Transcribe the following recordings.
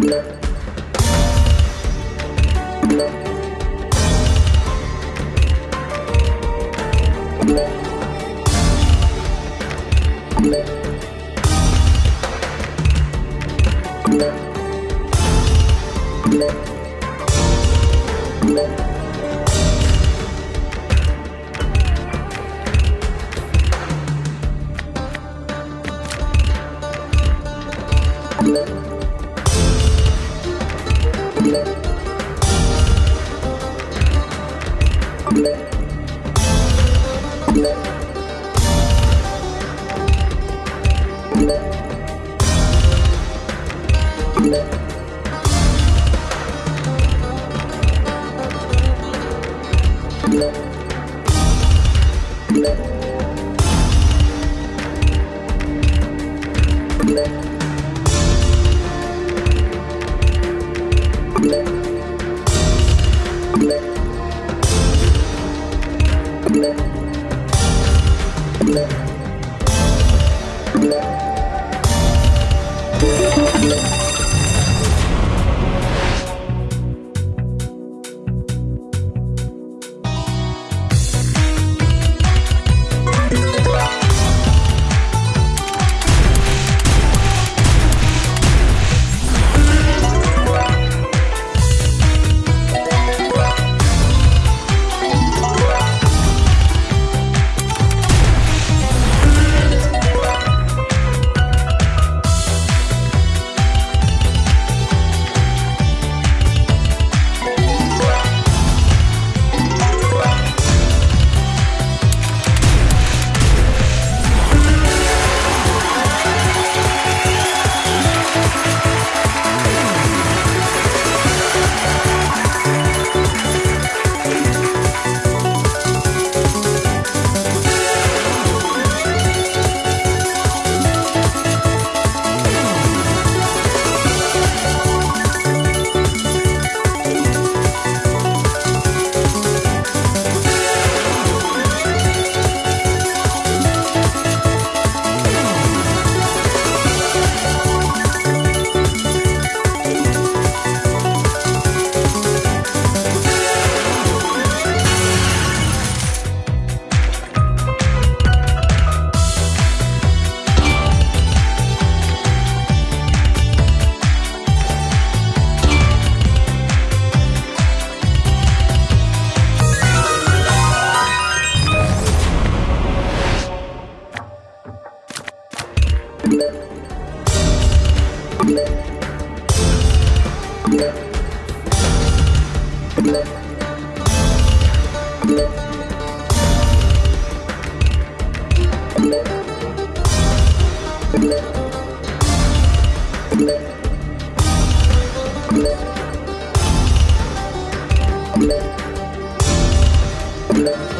Thank you. Thank you. Thank you.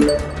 you